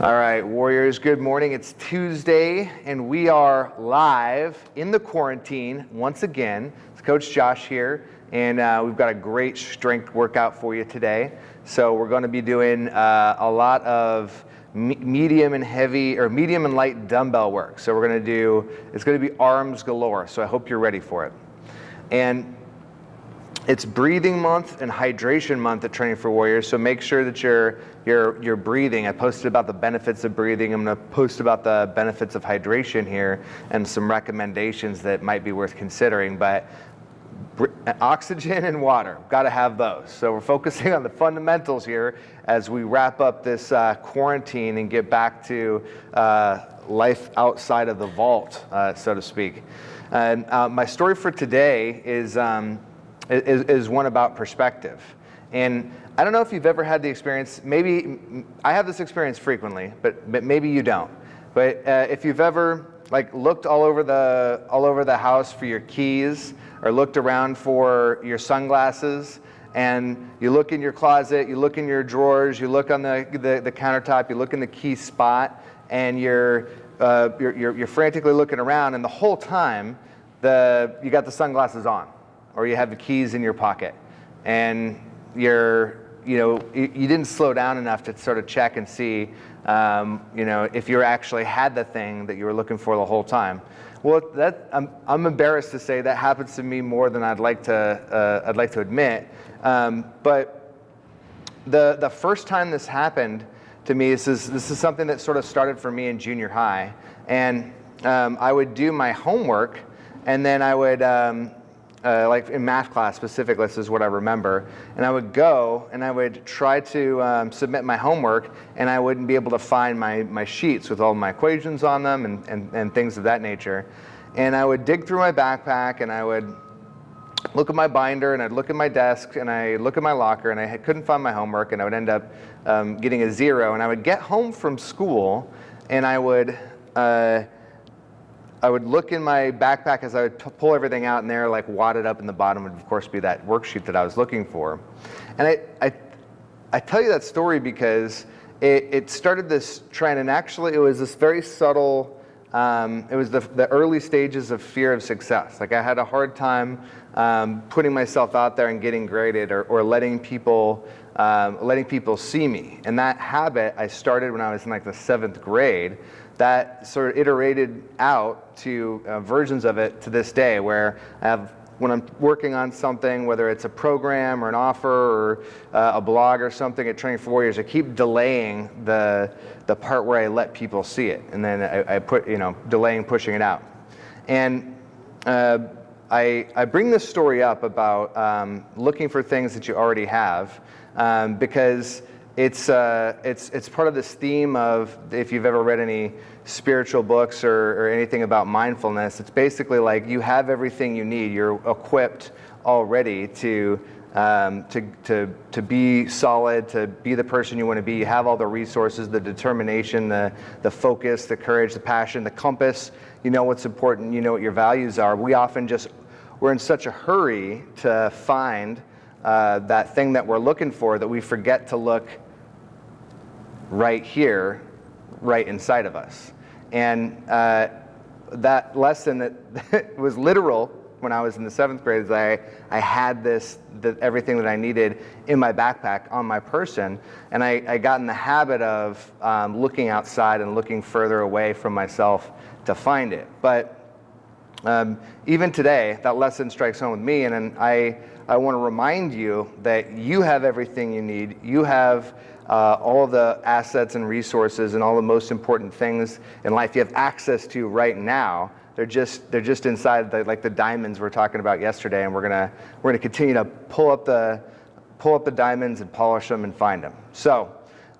All right, Warriors, good morning. It's Tuesday, and we are live in the quarantine once again. It's Coach Josh here, and uh, we've got a great strength workout for you today. So we're going to be doing uh, a lot of me medium and heavy, or medium and light dumbbell work. So we're going to do, it's going to be arms galore, so I hope you're ready for it. And it's breathing month and hydration month at Training for Warriors, so make sure that you're, you're, you're breathing. I posted about the benefits of breathing. I'm to post about the benefits of hydration here and some recommendations that might be worth considering. But oxygen and water, got to have those. So we're focusing on the fundamentals here as we wrap up this uh, quarantine and get back to uh, life outside of the vault, uh, so to speak. And uh, my story for today is um, is, is one about perspective. And I don't know if you've ever had the experience, maybe, I have this experience frequently, but, but maybe you don't. But uh, if you've ever like looked all over the all over the house for your keys or looked around for your sunglasses and you look in your closet, you look in your drawers, you look on the, the, the countertop, you look in the key spot, and you're, uh, you're, you're, you're frantically looking around, and the whole time the, you got the sunglasses on or you have the keys in your pocket and you're, you know, you, didn't slow down enough to sort of check and see, um, you know, if you actually had the thing that you were looking for the whole time. Well, that, I'm, I'm embarrassed to say that happens to me more than I'd like to, uh, I'd like to admit. Um, but the, the first time this happened to me, this is, this is something that sort of started for me in junior high. And um, I would do my homework and then I would, um, uh, like in math class specifically, this is what I remember. And I would go and I would try to um, submit my homework and I wouldn't be able to find my, my sheets with all my equations on them and, and, and things of that nature. And I would dig through my backpack and I would look at my binder and I'd look at my desk and I look at my locker and I couldn't find my homework and I would end up um, getting a zero. And I would get home from school and I would uh, I would look in my backpack as I would pull everything out and there like wadded up in the bottom would of course be that worksheet that I was looking for. And I, I, I tell you that story because it, it, started this trend and actually it was this very subtle, um, it was the, the early stages of fear of success. Like I had a hard time um, putting myself out there and getting graded or, or letting people um, letting people see me. And that habit I started when I was in like the seventh grade that sort of iterated out to uh, versions of it to this day where I have when I'm working on something, whether it's a program or an offer or uh, a blog or something at Training for Warriors, I keep delaying the, the part where I let people see it. And then I, I put, you know, delaying pushing it out. And uh, I, I bring this story up about um, looking for things that you already have um, because it's, uh, it's, it's part of this theme of, if you've ever read any spiritual books or, or anything about mindfulness, it's basically like you have everything you need. You're equipped already to, um, to, to, to be solid, to be the person you want to be. You have all the resources, the determination, the, the focus, the courage, the passion, the compass. You know what's important. You know what your values are. We often just, we're in such a hurry to find uh, that thing that we're looking for that we forget to look right here, right inside of us. And uh, that lesson that was literal when I was in the seventh grade is I, I had this, the, everything that I needed in my backpack on my person. And I, I got in the habit of um, looking outside and looking further away from myself to find it. But um, even today, that lesson strikes home with me. And, and I, I want to remind you that you have everything you need. You have uh, all the assets and resources and all the most important things in life you have access to right now. They're just they're just inside the, like the diamonds we are talking about yesterday, and we're gonna we're gonna continue to pull up the pull up the diamonds and polish them and find them. So,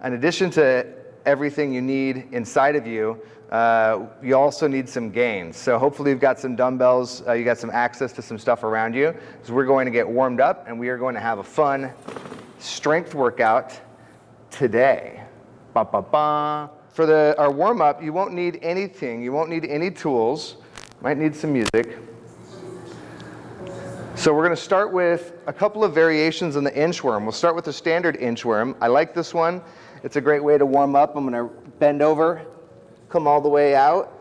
in addition to everything you need inside of you, uh, you also need some gains. So hopefully you've got some dumbbells, uh, you got some access to some stuff around you. So we're going to get warmed up and we are going to have a fun strength workout today. Ba, ba, ba. For the, our warm up, you won't need anything. You won't need any tools. Might need some music. So we're going to start with a couple of variations on the inchworm. We'll start with the standard inchworm. I like this one. It's a great way to warm up. I'm going to bend over, come all the way out,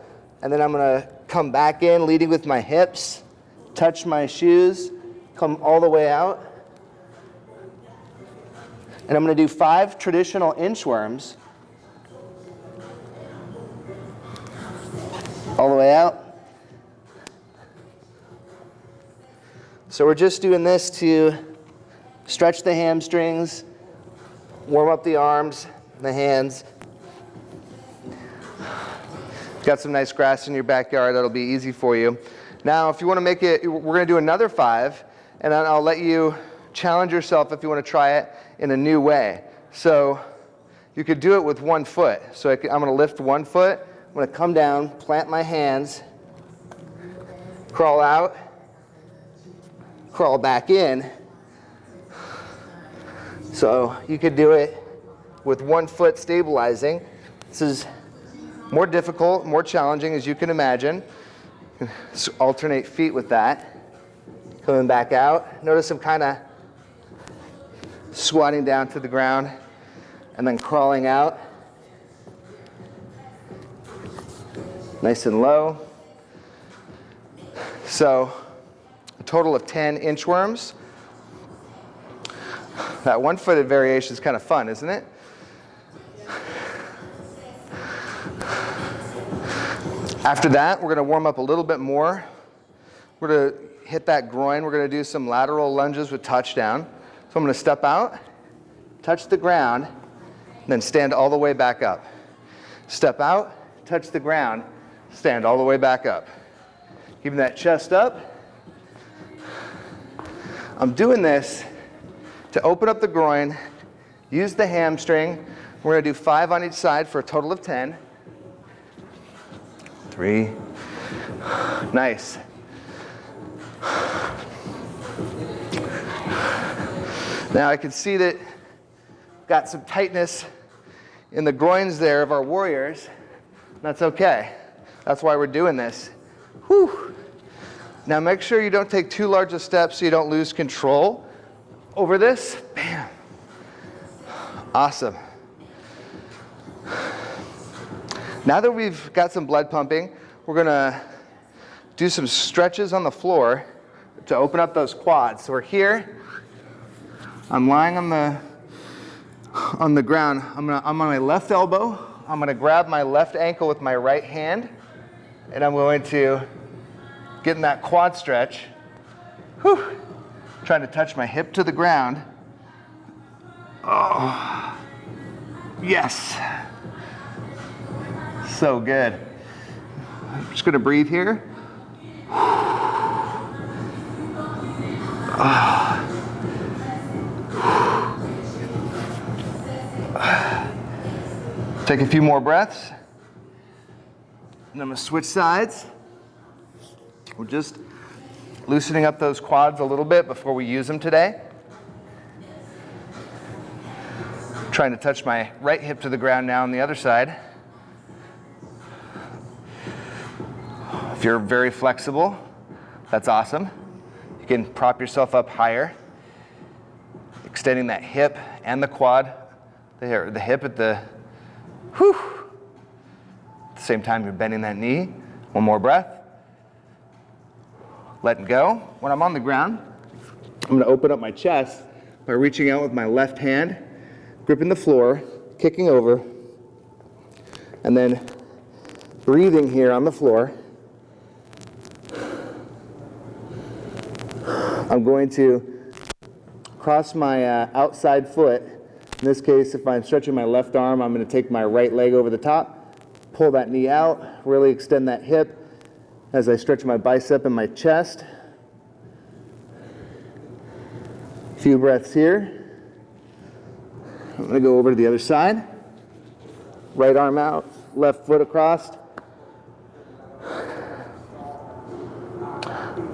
and then I'm gonna come back in, leading with my hips, touch my shoes, come all the way out. And I'm gonna do five traditional inchworms. All the way out. So we're just doing this to stretch the hamstrings, warm up the arms, the hands. Got some nice grass in your backyard, that'll be easy for you. Now, if you wanna make it, we're gonna do another five, and then I'll let you challenge yourself if you wanna try it in a new way. So you could do it with one foot. So I am gonna lift one foot, I'm gonna come down, plant my hands, crawl out, crawl back in. So you could do it with one foot stabilizing. This is more difficult, more challenging as you can imagine. So alternate feet with that. Coming back out. Notice I'm kind of squatting down to the ground and then crawling out. Nice and low. So a total of 10 inchworms. That one-footed variation is kind of fun, isn't it? After that, we're going to warm up a little bit more. We're going to hit that groin. We're going to do some lateral lunges with touchdown. I'm going to step out, touch the ground, then stand all the way back up. Step out, touch the ground, stand all the way back up. Keeping that chest up, I'm doing this to open up the groin, use the hamstring. We're gonna do five on each side for a total of 10. Three, nice. Now I can see that got some tightness in the groins there of our warriors. That's okay. That's why we're doing this. Whew. Now make sure you don't take too large a step so you don't lose control over this. Bam. Awesome. Now that we've got some blood pumping, we're gonna do some stretches on the floor to open up those quads. So we're here, I'm lying on the, on the ground. I'm, gonna, I'm on my left elbow. I'm gonna grab my left ankle with my right hand, and I'm going to get in that quad stretch. Whew. Trying to touch my hip to the ground. Oh, yes. So good. I'm just gonna breathe here. Oh. Take a few more breaths. And I'm gonna switch sides. We're just loosening up those quads a little bit before we use them today. Trying to touch my right hip to the ground now on the other side. If you're very flexible, that's awesome. You can prop yourself up higher, extending that hip and the quad, the, the hip at the, whew. At the same time, you're bending that knee. One more breath letting go. When I'm on the ground, I'm gonna open up my chest by reaching out with my left hand, gripping the floor, kicking over, and then breathing here on the floor. I'm going to cross my uh, outside foot. In this case, if I'm stretching my left arm, I'm going to take my right leg over the top, pull that knee out, really extend that hip, as I stretch my bicep and my chest. A few breaths here. I'm going to go over to the other side. Right arm out, left foot across.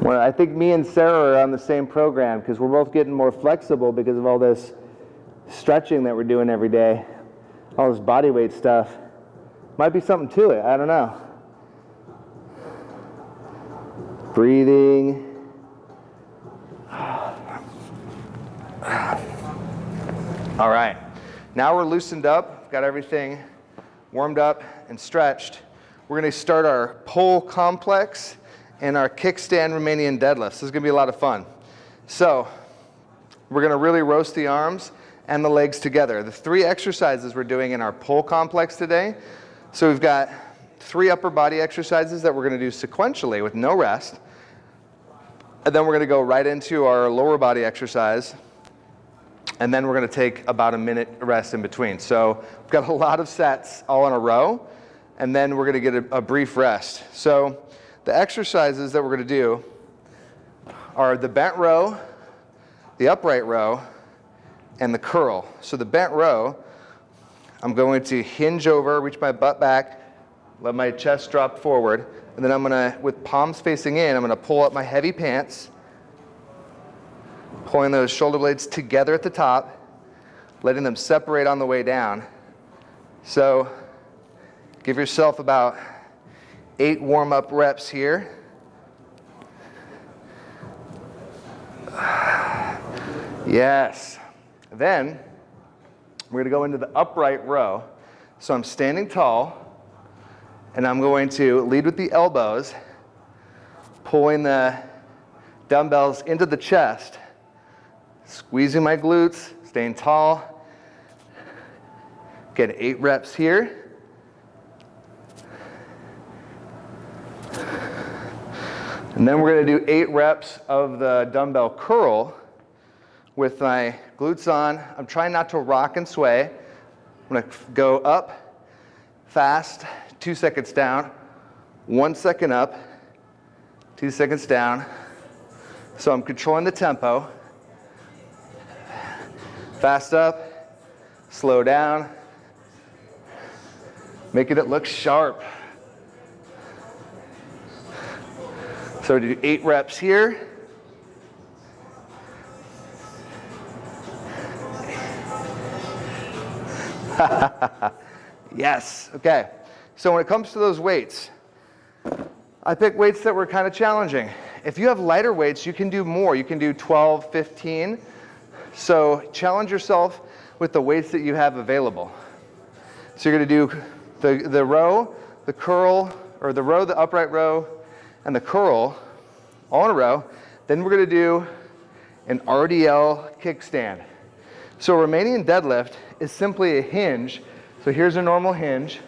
Well, I think me and Sarah are on the same program because we're both getting more flexible because of all this stretching that we're doing every day, all this body weight stuff. Might be something to it. I don't know. Breathing. All right. Now we're loosened up, got everything warmed up and stretched, we're gonna start our pull complex and our kickstand Romanian deadlifts. This is gonna be a lot of fun. So we're gonna really roast the arms and the legs together. The three exercises we're doing in our pull complex today. So we've got three upper body exercises that we're gonna do sequentially with no rest. And then we're gonna go right into our lower body exercise. And then we're gonna take about a minute rest in between. So we've got a lot of sets all in a row. And then we're gonna get a, a brief rest. So the exercises that we're gonna do are the bent row, the upright row, and the curl. So the bent row, I'm going to hinge over, reach my butt back, let my chest drop forward, and then I'm gonna, with palms facing in, I'm gonna pull up my heavy pants, pulling those shoulder blades together at the top, letting them separate on the way down. So give yourself about eight warm-up reps here. Yes. Then we're going to go into the upright row. So I'm standing tall, and I'm going to lead with the elbows, pulling the dumbbells into the chest, squeezing my glutes, staying tall. Get eight reps here. And then we're going to do eight reps of the dumbbell curl with my glutes on. I'm trying not to rock and sway. I'm going to go up fast, two seconds down, one second up, two seconds down. So I'm controlling the tempo. Fast up, slow down, making it look sharp. So do eight reps here. yes, okay. So when it comes to those weights, I pick weights that were kind of challenging. If you have lighter weights, you can do more. You can do 12, 15. So challenge yourself with the weights that you have available. So you're gonna do the, the row, the curl, or the row, the upright row, and the curl all in a row. Then we're gonna do an RDL kickstand. So a Romanian deadlift is simply a hinge. So here's a normal hinge.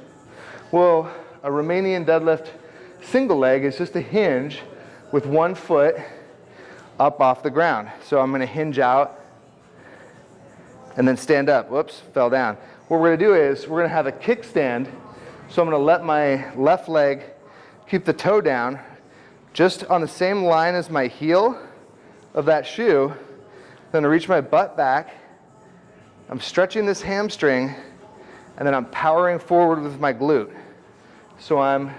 Well, a Romanian deadlift single leg is just a hinge with one foot up off the ground. So I'm gonna hinge out and then stand up. Whoops, fell down. What we're gonna do is we're gonna have a kickstand. So I'm gonna let my left leg keep the toe down just on the same line as my heel of that shoe. Then I reach my butt back I'm stretching this hamstring and then I'm powering forward with my glute. So I'm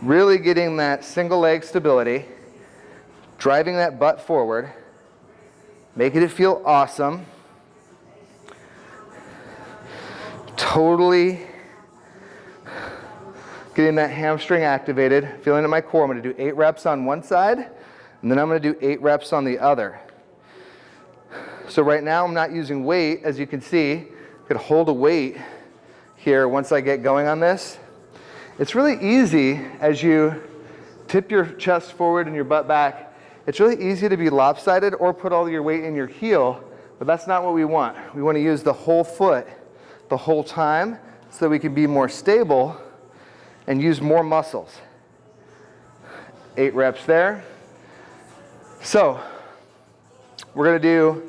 really getting that single leg stability, driving that butt forward, making it feel awesome. Totally getting that hamstring activated, feeling in my core. I'm gonna do eight reps on one side, and then I'm gonna do eight reps on the other. So right now I'm not using weight, as you can see. I could hold a weight here once I get going on this. It's really easy as you tip your chest forward and your butt back. It's really easy to be lopsided or put all your weight in your heel, but that's not what we want. We want to use the whole foot the whole time so that we can be more stable and use more muscles. Eight reps there. So we're going to do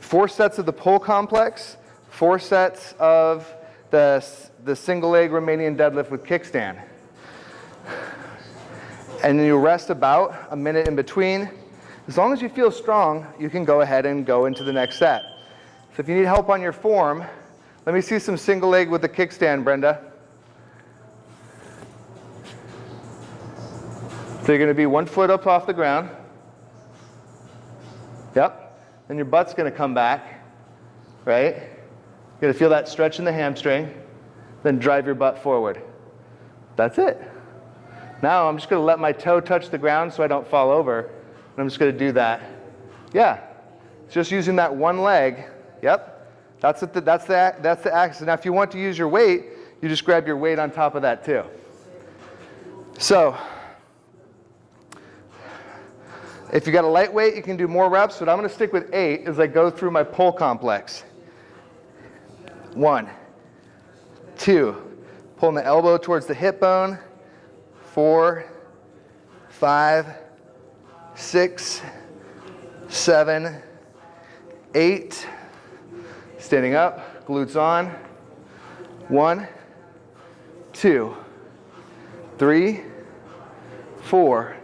four sets of the pull complex, four sets of the, the single leg Romanian deadlift with kickstand. And then you rest about a minute in between. As long as you feel strong, you can go ahead and go into the next set. So if you need help on your form, let me see some single leg with the kickstand, Brenda. So you're going to be one foot up off the ground. Yep. Then your butt's going to come back, right? You're going to feel that stretch in the hamstring, then drive your butt forward. That's it. Now I'm just going to let my toe touch the ground so I don't fall over. And I'm just going to do that. Yeah, just using that one leg. Yep. That's the, that's the, that's the axis. Now, if you want to use your weight, you just grab your weight on top of that too. So, if you got a lightweight, you can do more reps, but I'm gonna stick with eight as I go through my pull complex. One, two, pulling the elbow towards the hip bone, four, five, six, seven, eight, standing up, glutes on, one, two, three, four,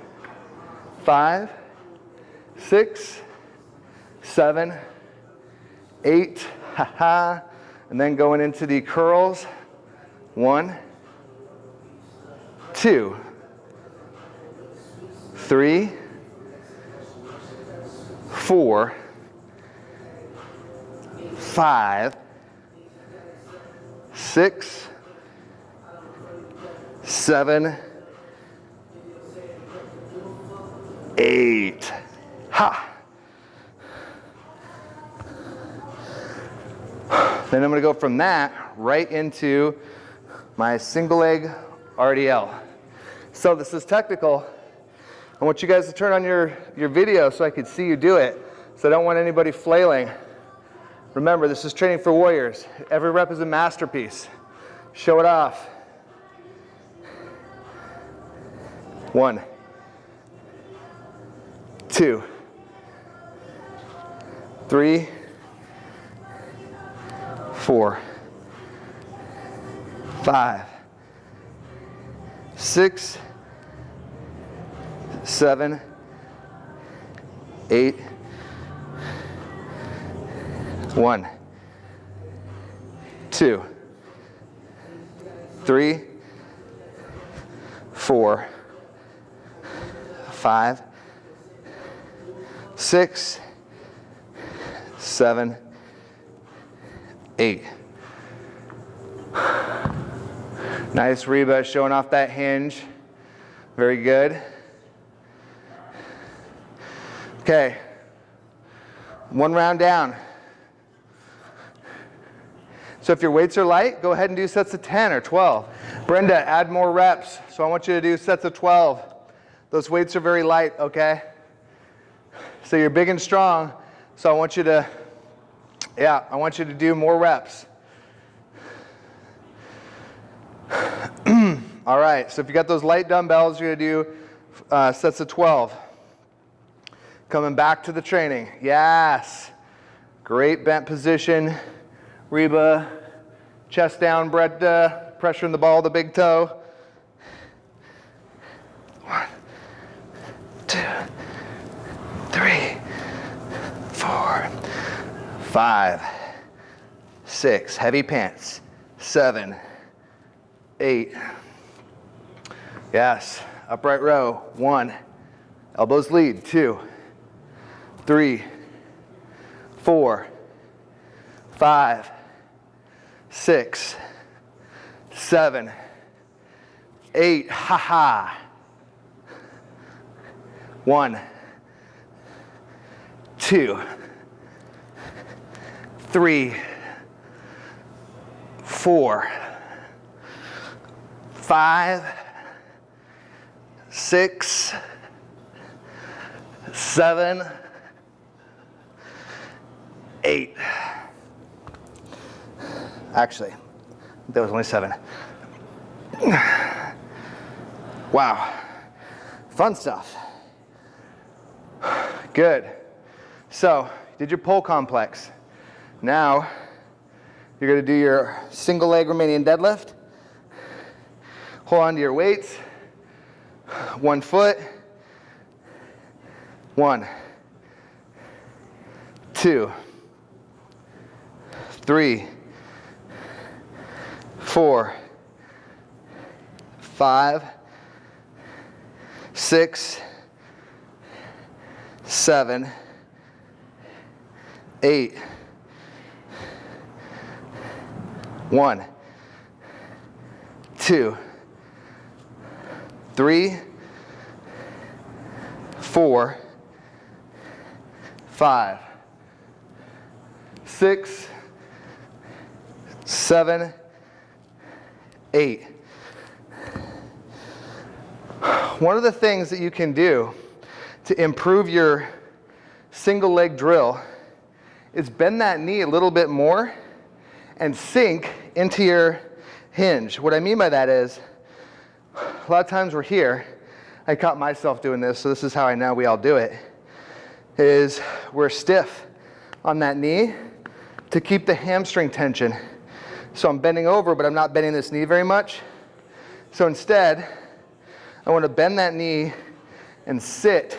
five, six, seven, eight, ha ha. and then going into the curls, one, two, three, four, five, six, seven, eight. Ha! Then I'm to go from that right into my single leg RDL. So this is technical. I want you guys to turn on your, your video so I could see you do it. So I don't want anybody flailing. Remember, this is training for warriors. Every rep is a masterpiece. Show it off. One, two, three, four, five, six, seven, eight, one, two, three, four, five, six, seven, eight. Nice Reba showing off that hinge. Very good. Okay. One round down. So if your weights are light, go ahead and do sets of 10 or 12. Brenda, add more reps. So I want you to do sets of 12. Those weights are very light, okay? So you're big and strong, so I want you to, yeah, I want you to do more reps. All right, so if you got those light dumbbells, you're gonna do uh, sets of 12. Coming back to the training, yes. Great bent position. Reba, chest down, Brenda, pressuring the ball, the big toe. One, two, three, four, five, six, heavy pants, seven, eight. Yes, upright row, one, elbows lead, two, three, four, five, six, seven, eight, ha ha. One, two, three, four, five, six, seven, eight. Actually, there was only seven. Wow, fun stuff. Good. So, did your pull complex. Now, you're gonna do your single leg Romanian deadlift. Hold on to your weights. One foot. One, two, three, four, five, six, seven, eight, one, two, three, four, five, six, seven, eight. One of the things that you can do to improve your single leg drill is bend that knee a little bit more and sink into your hinge. What I mean by that is, a lot of times we're here, I caught myself doing this, so this is how I know we all do it, is we're stiff on that knee to keep the hamstring tension. So I'm bending over, but I'm not bending this knee very much. So instead, I want to bend that knee and sit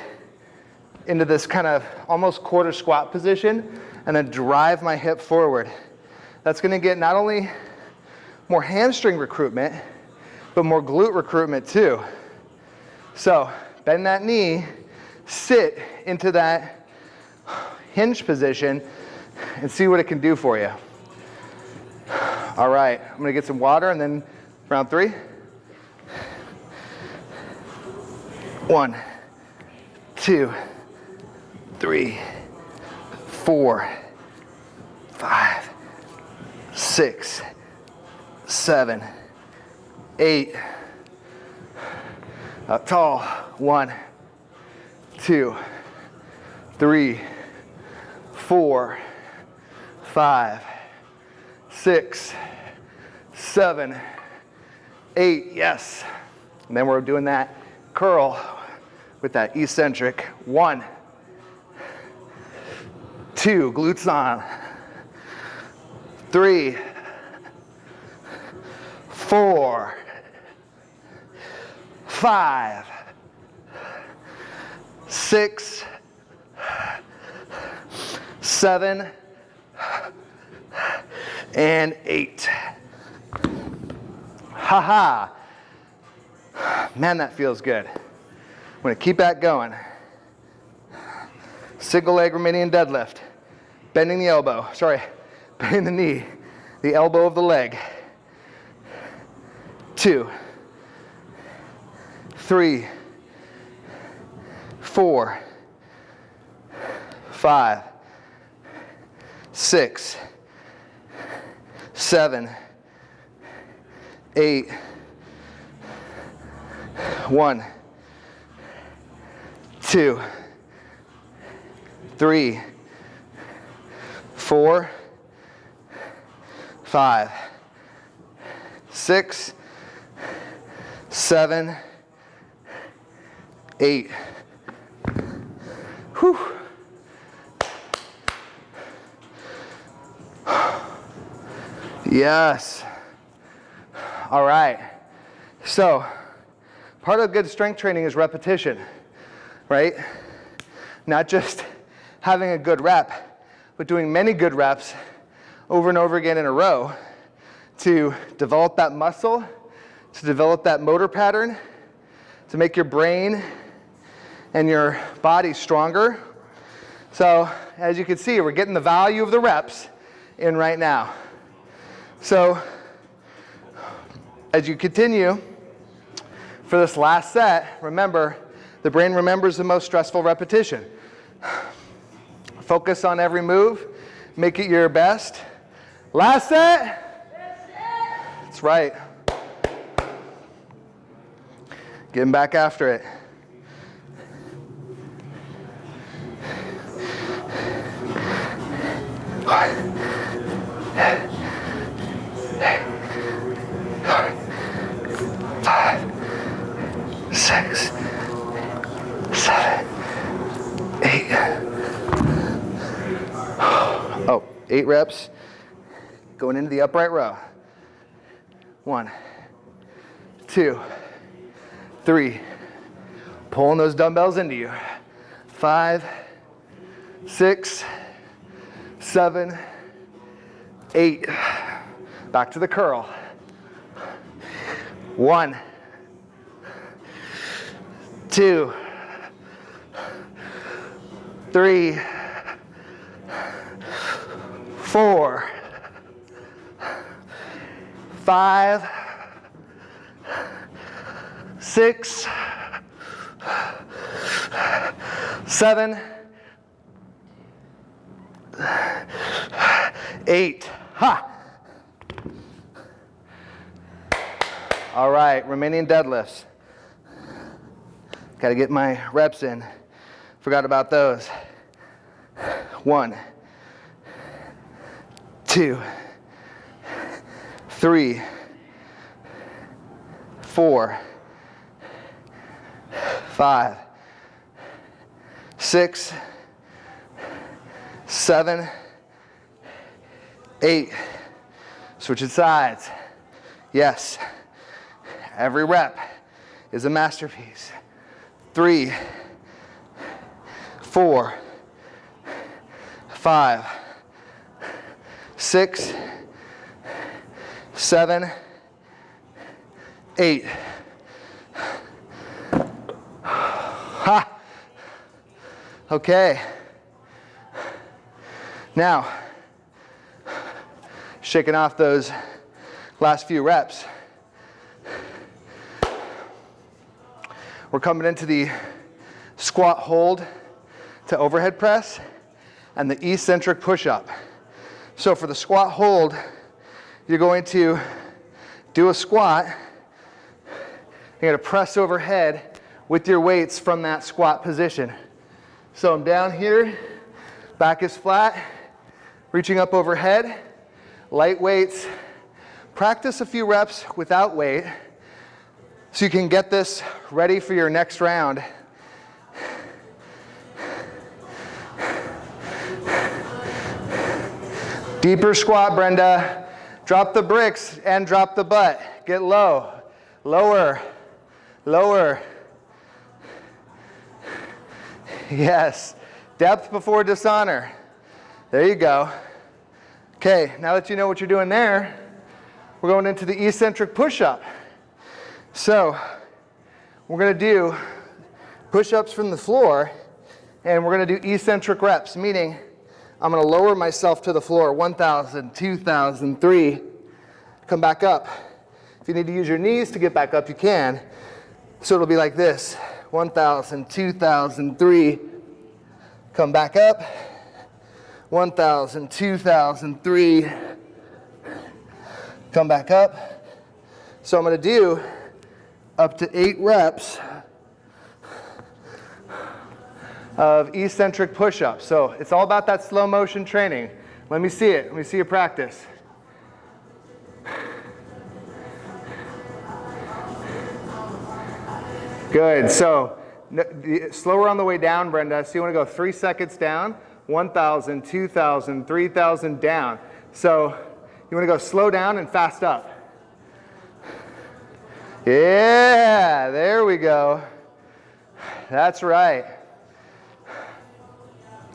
into this kind of almost quarter squat position and then drive my hip forward. That's going to get not only more hamstring recruitment, but more glute recruitment too. So bend that knee, sit into that hinge position, and see what it can do for you. All right, I'm gonna get some water and then round three. One, two, three, four, five, six, seven, eight. Up tall. One, two, three, four, five, six, seven, eight. Yes. And then we're doing that curl with that eccentric. One, two, glutes on. Three, four, five, six, seven, and eight. Ha ha. Man, that feels good. I'm gonna keep that going. Single leg Romanian deadlift. Bending the elbow, sorry, bending the knee, the elbow of the leg. Two, three, four, five, six, seven, eight, one, two, three, four, five, six, seven, eight. Whew. Yes. All right. So, part of good strength training is repetition, right? Not just having a good rep, but doing many good reps over and over again in a row to develop that muscle, to develop that motor pattern, to make your brain and your body stronger. So as you can see, we're getting the value of the reps in right now. So as you continue for this last set, remember, the brain remembers the most stressful repetition. Focus on every move, make it your best. Last set. That's right. Getting back after it. Five, six, seven, eight. Oh, eight reps. Going into the upright row. One, two, three. Pulling those dumbbells into you. Five, six, seven, eight. Back to the curl. One, two, three, four, five, six, seven, eight. Ha! All right, Romanian deadlifts. Got to get my reps in. Forgot about those. One, two, three, four, five, six, seven, eight. Switching sides. Yes. Every rep is a masterpiece. Three, four, five, six, seven, eight. Ha! Okay. Now, shaking off those last few reps. We're coming into the squat hold to overhead press and the eccentric push-up. So for the squat hold, you're going to do a squat. You're going to press overhead with your weights from that squat position. So I'm down here, back is flat, reaching up overhead, light weights. Practice a few reps without weight so you can get this ready for your next round. Deeper squat, Brenda. Drop the bricks and drop the butt. Get low. Lower. Lower. Yes. Depth before dishonor. There you go. Okay, now that you know what you're doing there, we're going into the eccentric push-up. So we're going to do push-ups from the floor, and we're going to do eccentric reps, meaning I'm going to lower myself to the floor, 1,000, 2,000, 3, come back up. If you need to use your knees to get back up, you can. So it'll be like this, 1,000, 2,000, 3, come back up, 1,000, 2,000, 3, come back up. So I'm going to do up to eight reps of eccentric push-ups. So it's all about that slow motion training. Let me see it. Let me see you practice. Good. So slower on the way down, Brenda. So you want to go three seconds down, 1,000, 2,000, 3,000 down. So you want to go slow down and fast up. Yeah, there we go. That's right.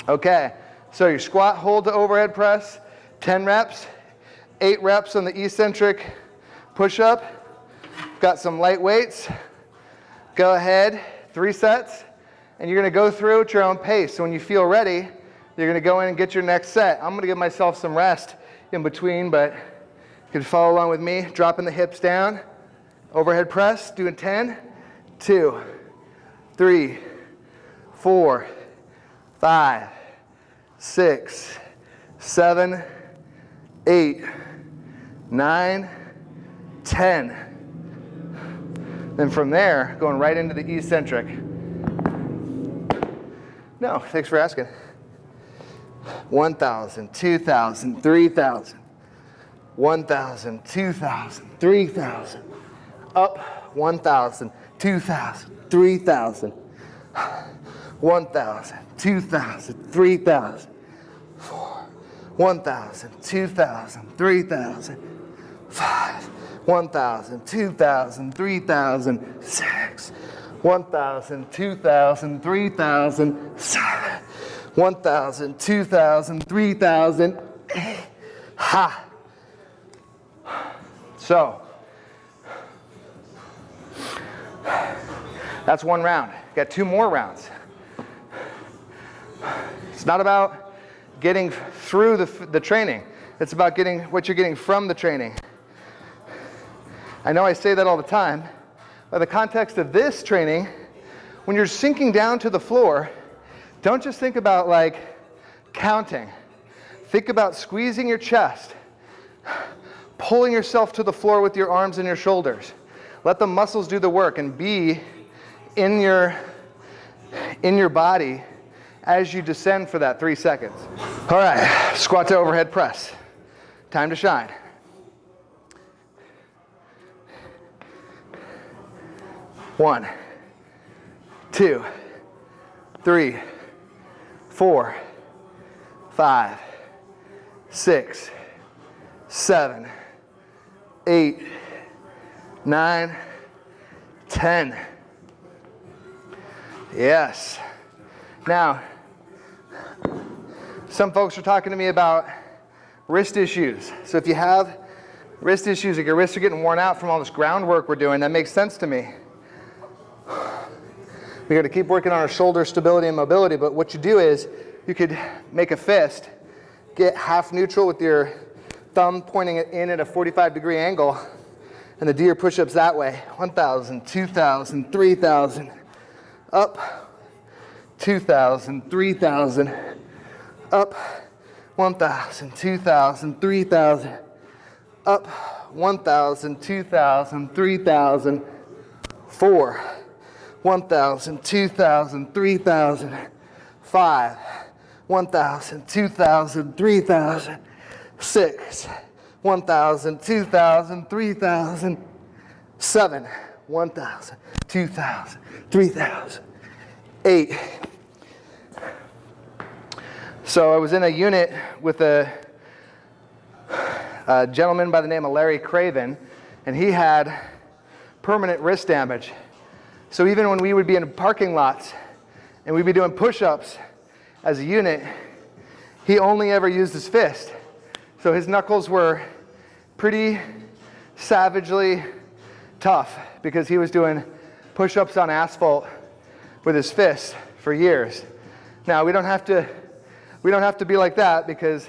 Okay, so your squat, hold to overhead press, 10 reps, 8 reps on the eccentric push-up. Got some light weights. Go ahead, three sets, and you're gonna go through at your own pace. So when you feel ready, you're gonna go in and get your next set. I'm gonna give myself some rest in between, but you can follow along with me, dropping the hips down. Overhead press, doing 10, 2, 3, 4, 5, 6, 7, 8, 9, 10. Then from there, going right into the eccentric. No, thanks for asking. 1,000, 2,000, 3,000, 1,000, 2,000, 3,000 up 1,000, 2,000, 3,000, 1,000, 2,000, 3,000, 4, 1,000, 2,000, 3,000, 5, 1,000, 2,000, 3,000, 6, 1,000, 2,000, 3,000, 7, 1,000, 2,000, 3,000, ha. So, That's one round. Got two more rounds. It's not about getting through the, the training. It's about getting what you're getting from the training. I know I say that all the time, but the context of this training, when you're sinking down to the floor, don't just think about like counting. Think about squeezing your chest, pulling yourself to the floor with your arms and your shoulders. Let the muscles do the work and be in your, in your body as you descend for that three seconds. All right, squat to overhead press. Time to shine. One, two, three, four, five, six, seven, eight, nine, ten. Yes. Now, some folks are talking to me about wrist issues. So if you have wrist issues, like your wrists are getting worn out from all this groundwork we're doing, that makes sense to me. We got to keep working on our shoulder stability and mobility, but what you do is you could make a fist, get half neutral with your thumb pointing in at a 45 degree angle, and the deer push-ups that way. 1,000, 2,000, 3,000, up, 2,000, 3,000, up, 1,000, 2,000, 3,000, up, 1,000, 2,000, 3,000, 4, 1,000, 2,000, 3,000, 5, 1,000, 2,000, 3,000, 6, 1,000, 2,000, 3,000, 7, 1,000, 2,000, 3,000, 8. So I was in a unit with a, a gentleman by the name of Larry Craven, and he had permanent wrist damage. So even when we would be in parking lots and we'd be doing push-ups as a unit, he only ever used his fist. So his knuckles were pretty savagely tough because he was doing push-ups on asphalt with his fist for years. Now we don't have to we don't have to be like that because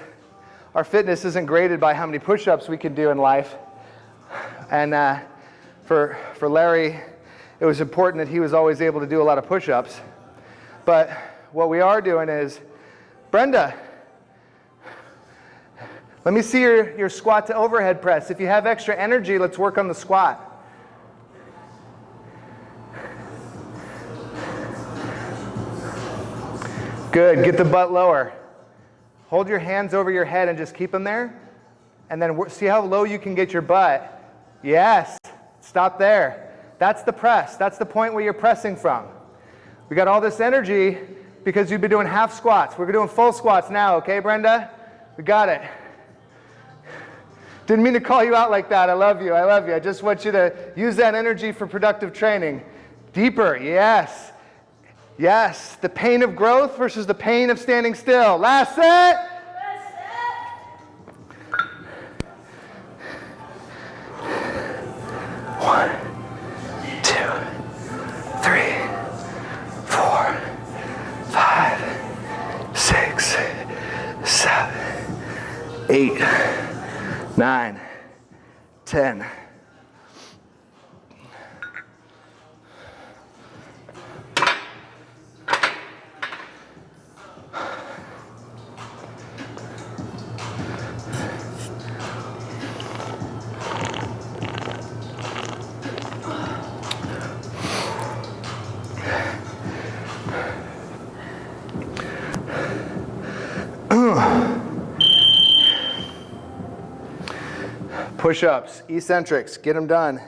our fitness isn't graded by how many push-ups we can do in life. And uh, for, for Larry, it was important that he was always able to do a lot of push-ups. But what we are doing is, Brenda, let me see your, your squat to overhead press. If you have extra energy, let's work on the squat. Good, get the butt lower. Hold your hands over your head and just keep them there. And then see how low you can get your butt. Yes, stop there. That's the press. That's the point where you're pressing from. We got all this energy because you've been doing half squats. We're doing full squats now, okay, Brenda? We got it. Didn't mean to call you out like that. I love you. I love you. I just want you to use that energy for productive training. Deeper, yes. Yes, the pain of growth versus the pain of standing still. Last set. One, two, three, four, five, six, seven, eight, nine, ten. Push-ups, eccentrics, get them done.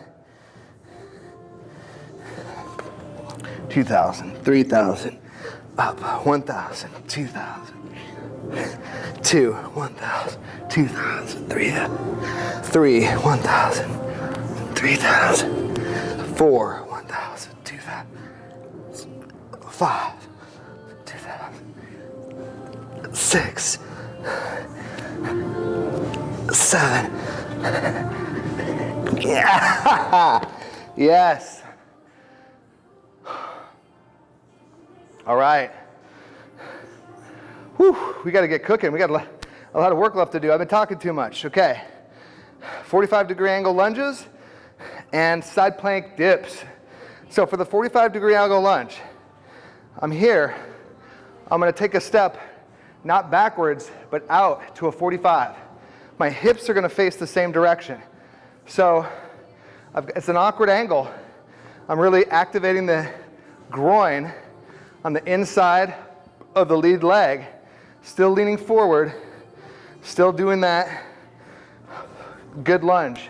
2,000, 3,000, up, 1,000, 2,000, 2, 1,000, 2,000, 3, 3, 1,000, 3,000, 4, 1,000, 2,000, 5, 2,000, 6, 7, yeah. yes. All right. Whew, we got to get cooking. We got a lot of work left to do. I've been talking too much. Okay. 45 degree angle lunges and side plank dips. So for the 45 degree angle lunge, I'm here. I'm going to take a step, not backwards, but out to a 45 my hips are going to face the same direction. So I've, it's an awkward angle. I'm really activating the groin on the inside of the lead leg, still leaning forward, still doing that good lunge.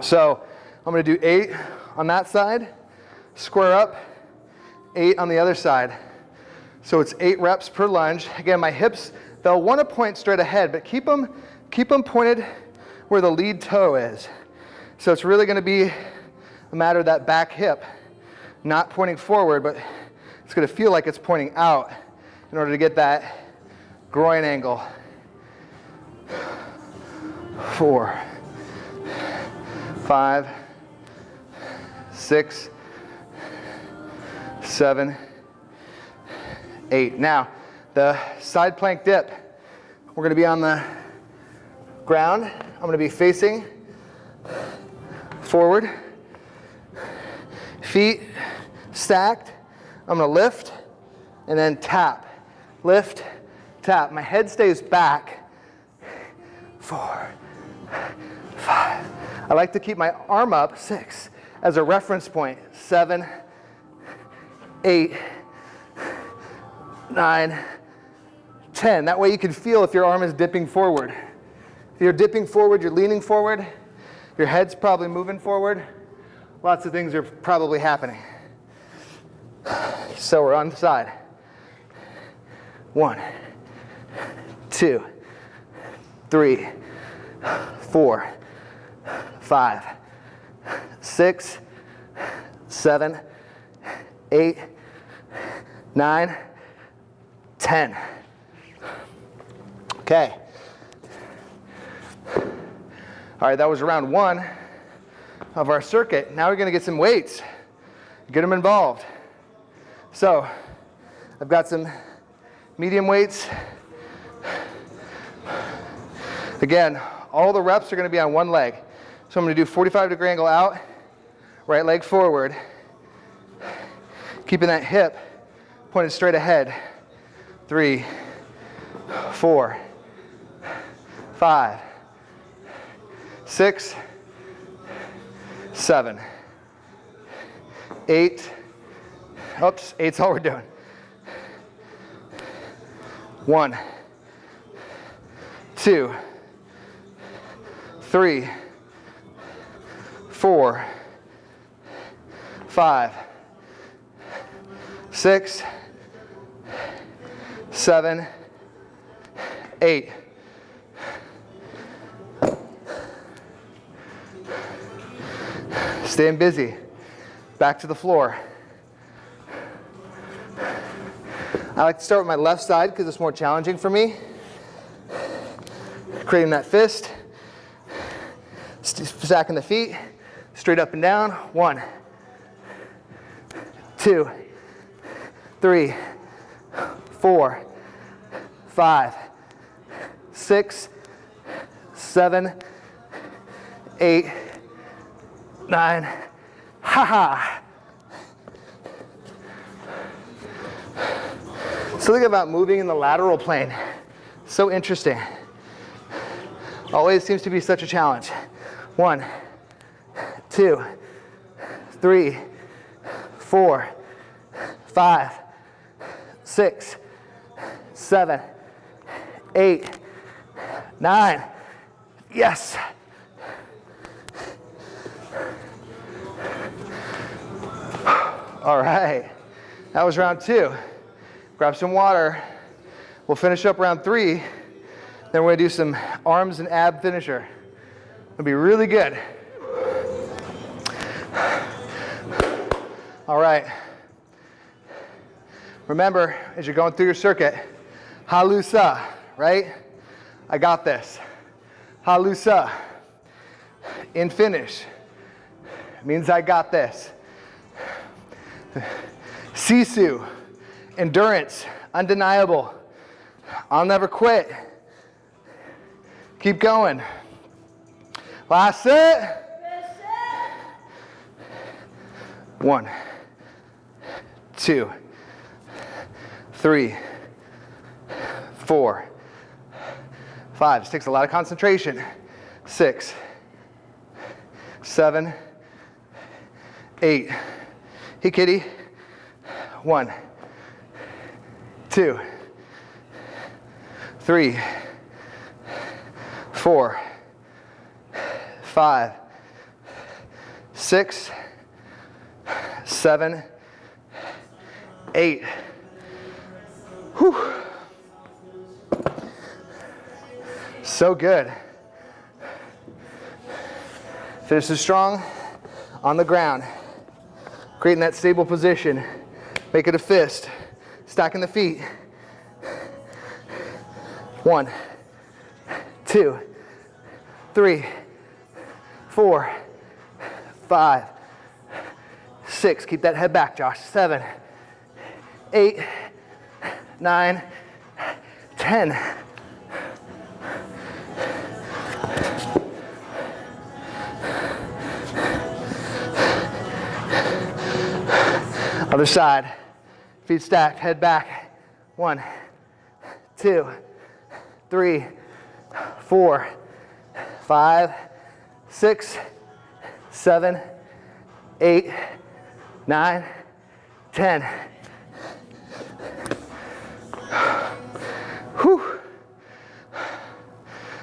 So I'm gonna do eight on that side, square up, eight on the other side. So it's eight reps per lunge. Again, my hips, they'll wanna point straight ahead, but keep them, keep them pointed where the lead toe is. So it's really gonna be a matter of that back hip, not pointing forward, but it's gonna feel like it's pointing out in order to get that groin angle. Four, five, six, seven, eight. Now, the side plank dip, we're gonna be on the ground. I'm gonna be facing forward, feet stacked. I'm gonna lift and then tap, lift, tap. My head stays back. Four, five. I like to keep my arm up, six, as a reference point. Seven, eight, nine, ten. That way you can feel if your arm is dipping forward. If you're dipping forward, you're leaning forward, your head's probably moving forward. Lots of things are probably happening. So we're on the side. One, two, three, four, five, six, seven, eight, nine, ten. Okay. All right, that was round one of our circuit. Now we're gonna get some weights, get them involved. So, I've got some medium weights. Again, all the reps are gonna be on one leg. So I'm gonna do 45 degree angle out, right leg forward, keeping that hip pointed straight ahead. Three, four, five, six, seven, eight. Oh, Oops, eight's all we're doing. One, two, three, four, five, six, seven, eight. Staying busy. Back to the floor. I like to start with my left side because it's more challenging for me. Creating that fist. Stacking the feet. Straight up and down. One, two, three, four, five, six, seven, eight, nine. Ha ha. Something about moving in the lateral plane. So interesting. Always seems to be such a challenge. One, two, three, four, five, six, seven, eight, nine. Yes. All right. That was round two. Grab some water. We'll Finnish up round three. Then we're gonna do some arms and ab finisher. It'll be really good. All right. Remember, as you're going through your circuit, halusa, right? I got this. Halusa. In finish. Means I got this. Sisu. Endurance. Undeniable. I'll never quit. Keep going. Last set. One, two, three, four, five. This takes a lot of concentration. Six, seven, eight. Hey, kitty. One, two, three, four, five, six, seven, eight. Whew. So good. Finishes strong on the ground. Creating that stable position. Make it a fist. Stacking the feet. One, two, three, four, five, six. Keep that head back, Josh. Seven, eight, nine, ten. Other side. Feet stacked, head back. One, two, three, four, five, six, seven, eight, nine, ten. Whew.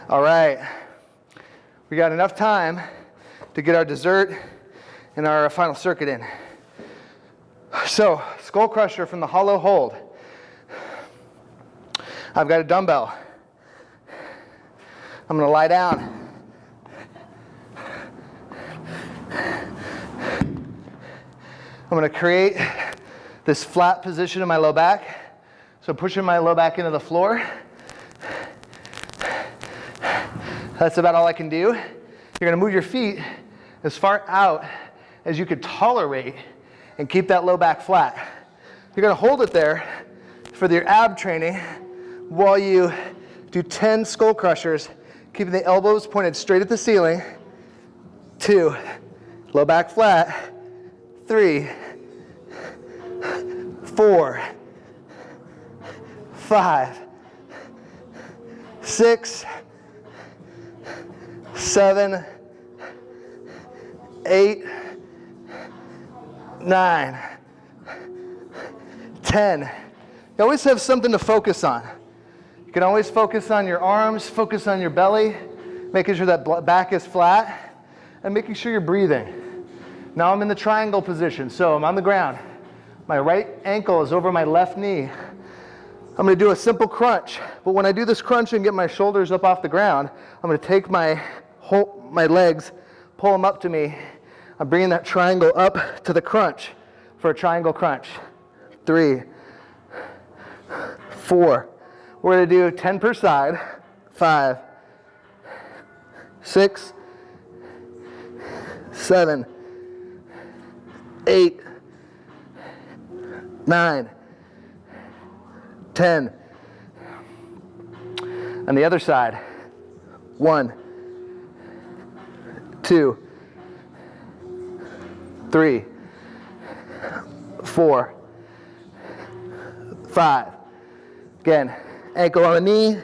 All right. We got enough time to get our dessert and our final circuit in. So, skull crusher from the hollow hold. I've got a dumbbell. I'm going to lie down. I'm going to create this flat position in my low back. So pushing my low back into the floor. That's about all I can do. You're going to move your feet as far out as you could tolerate and keep that low back flat. You're to hold it there for your ab training while you do 10 skull crushers, keeping the elbows pointed straight at the ceiling. Two, low back flat. Three, four, five, six, seven, eight, nine, ten. You always have something to focus on. You can always focus on your arms, focus on your belly, making sure that back is flat, and making sure you're breathing. Now I'm in the triangle position, so I'm on the ground. My right ankle is over my left knee. I'm gonna do a simple crunch, but when I do this crunch and get my shoulders up off the ground, I'm gonna take my, whole, my legs, pull them up to me. I'm bringing that triangle up to the crunch for a triangle crunch. Three, four. We're gonna do 10 per side. Five, six, seven, eight, nine, ten. On the other side, one, two, three, four, five. Again, ankle on the knee.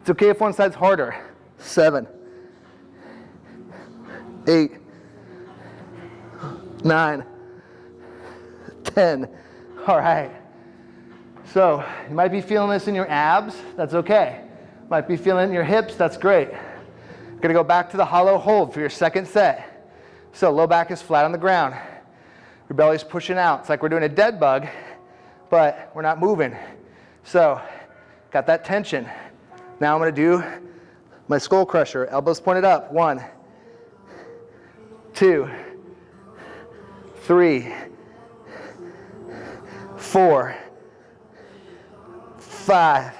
It's okay if one side's harder. Seven, eight, nine, 10. All right. So you might be feeling this in your abs. That's okay. Might be feeling it in your hips. That's great. Gonna go back to the hollow hold for your second set. So low back is flat on the ground. Your belly's pushing out. It's like we're doing a dead bug, but we're not moving. So got that tension. Now I'm gonna do my skull crusher. Elbows pointed up. One, two, three, four, five,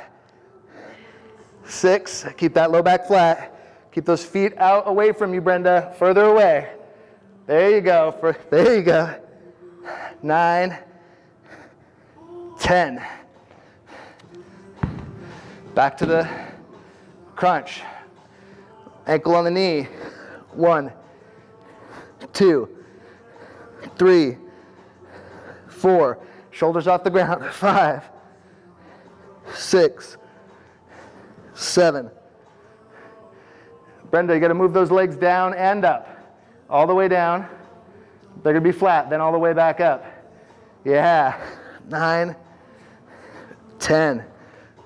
six. Keep that low back flat. Keep those feet out away from you, Brenda, further away. There you go. For, there you go. Nine, ten. Back to the crunch. Ankle on the knee. One, two, three, four. Shoulders off the ground. Five, six, seven. Brenda, you got to move those legs down and up. All the way down. They're gonna be flat, then all the way back up. Yeah, nine, 10.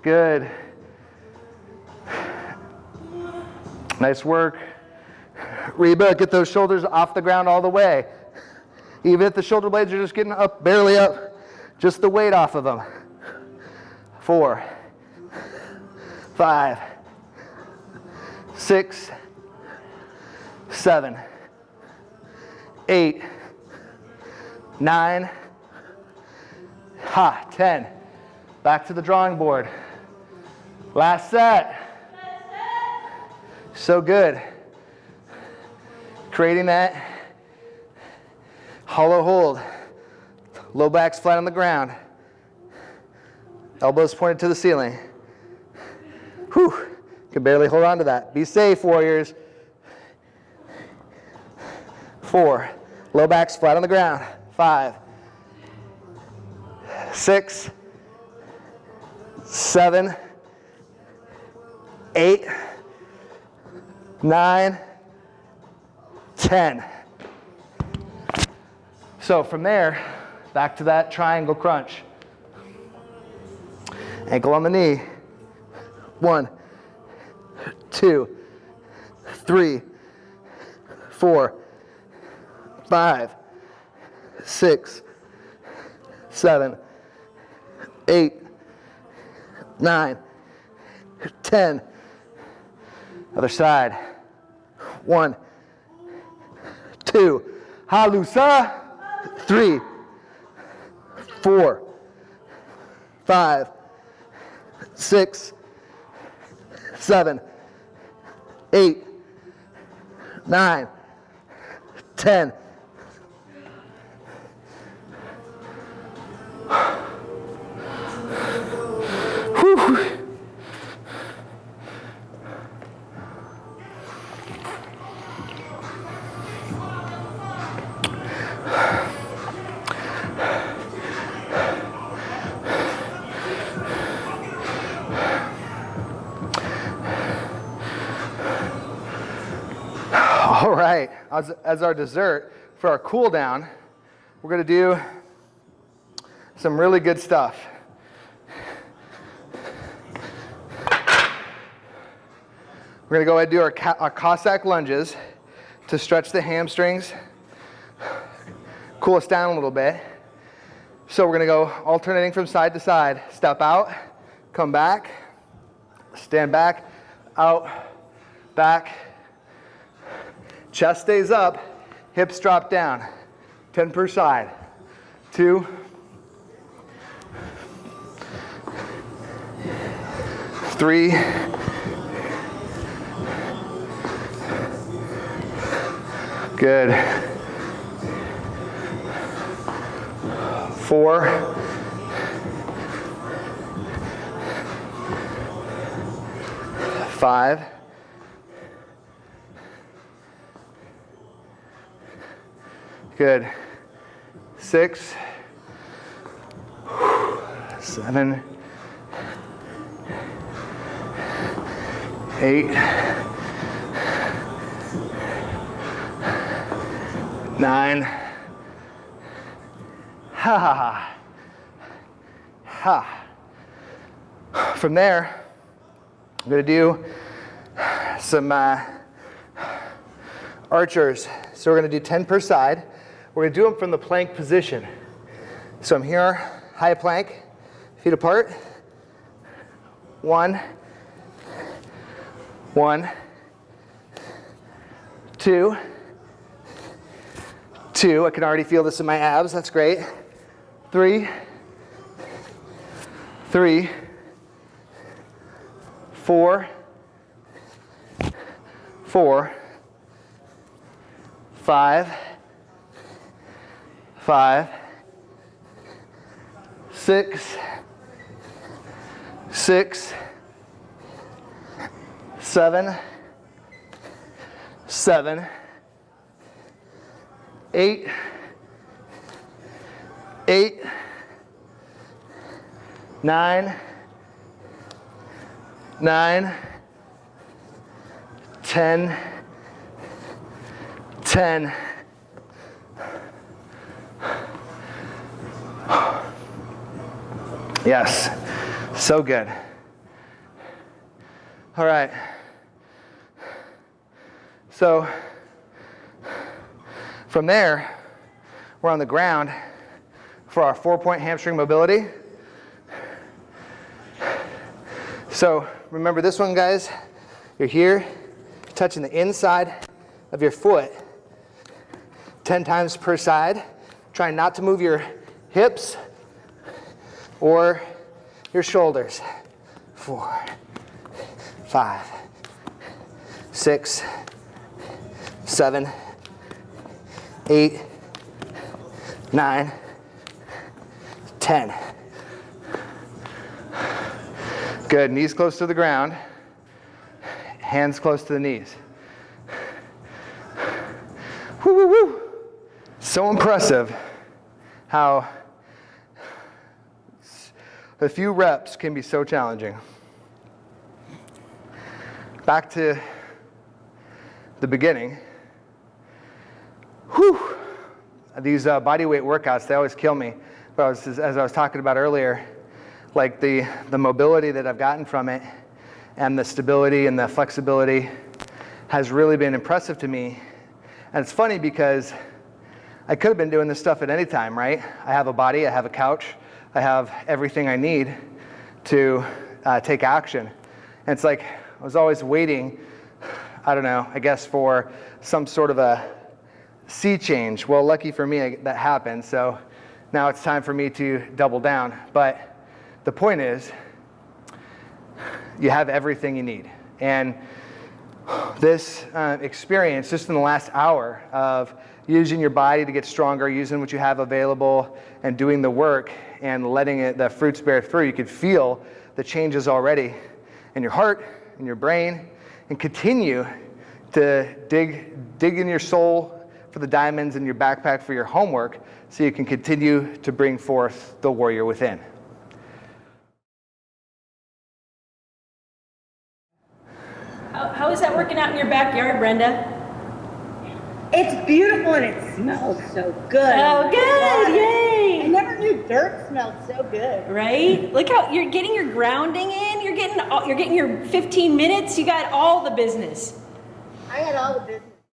Good. Nice work. Reba, get those shoulders off the ground all the way. Even if the shoulder blades are just getting up, barely up, just the weight off of them. Four, five, six, seven, eight, nine, ha, 10. Back to the drawing board. Last set. So good. Creating that hollow hold. Low back's flat on the ground. Elbows pointed to the ceiling. Whew. Can barely hold on to that. Be safe, warriors. Four. Low back's flat on the ground. Five. Six. Seven. Eight. Nine. Ten. So from there, back to that triangle crunch. Ankle on the knee. One, two, three, four, five, six, seven, eight, nine, ten. Other side. One, two, halusa. Three, four, five, six, seven, eight, nine, ten. As, as our dessert for our cool down, we're gonna do some really good stuff. We're gonna go ahead and do our, our Cossack lunges to stretch the hamstrings, cool us down a little bit. So we're gonna go alternating from side to side. Step out, come back, stand back, out, back, Chest stays up, hips drop down. 10 per side. Two. Three. Good. Four. Five. Good. Six, seven, eight, nine. Ha ha ha. From there, I'm going to do some uh, archers. So we're going to do 10 per side. We're going to do them from the plank position. So I'm here, high plank, feet apart. One, one, two, two. I can already feel this in my abs. That's great. Three, three, four, four, five, five, six, six, seven, seven, eight, eight, nine, nine, ten, 10 Yes, so good. All right. So from there, we're on the ground for our four point hamstring mobility. So remember this one, guys. You're here, touching the inside of your foot 10 times per side. Trying not to move your hips or your shoulders. Four, five, six, seven, eight, nine, ten. Good, knees close to the ground, hands close to the knees. Woo, woo, woo. So impressive how a few reps can be so challenging. Back to the beginning. Whew. These uh, body weight workouts, they always kill me. But I was, as I was talking about earlier, like the, the mobility that I've gotten from it and the stability and the flexibility has really been impressive to me. And it's funny because I could have been doing this stuff at any time, right? I have a body, I have a couch, I have everything I need to uh, take action. And it's like I was always waiting, I don't know, I guess for some sort of a sea change. Well, lucky for me, that happened. So now it's time for me to double down. But the point is, you have everything you need. And this uh, experience, just in the last hour of using your body to get stronger, using what you have available, and doing the work and letting it, the fruits bear through, you could feel the changes already in your heart, in your brain, and continue to dig, dig in your soul for the diamonds in your backpack for your homework so you can continue to bring forth the warrior within. How, how is that working out in your backyard, Brenda? It's beautiful and it smells so good. Oh, good! Yay! Never knew dirt smelled so good. Right? Look how you're getting your grounding in. You're getting all, you're getting your 15 minutes. You got all the business. I had all the business.